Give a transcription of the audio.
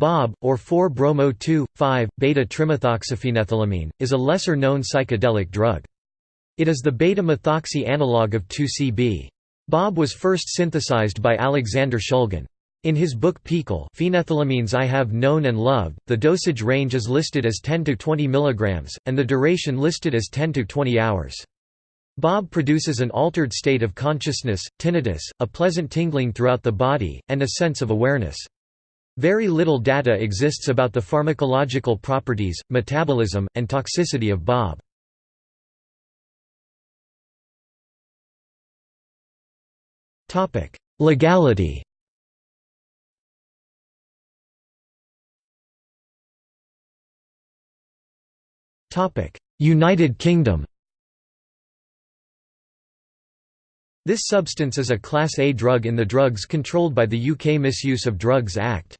Bob, or 4-bromo-2,5-beta-trimethoxyphenethylamine, is a lesser-known psychedelic drug. It is the beta-methoxy analog of 2CB. Bob was first synthesized by Alexander Shulgin. In his book PiHKAL Phenethylamines I Have Known and Loved, the dosage range is listed as 10 to 20 mg, and the duration listed as 10 to 20 hours. Bob produces an altered state of consciousness, tinnitus, a pleasant tingling throughout the body, and a sense of awareness. Very little data exists about the pharmacological properties, metabolism, and toxicity of Bob. Legality United Kingdom This substance is a Class A drug in the Drugs Controlled by the UK Misuse of Drugs Act.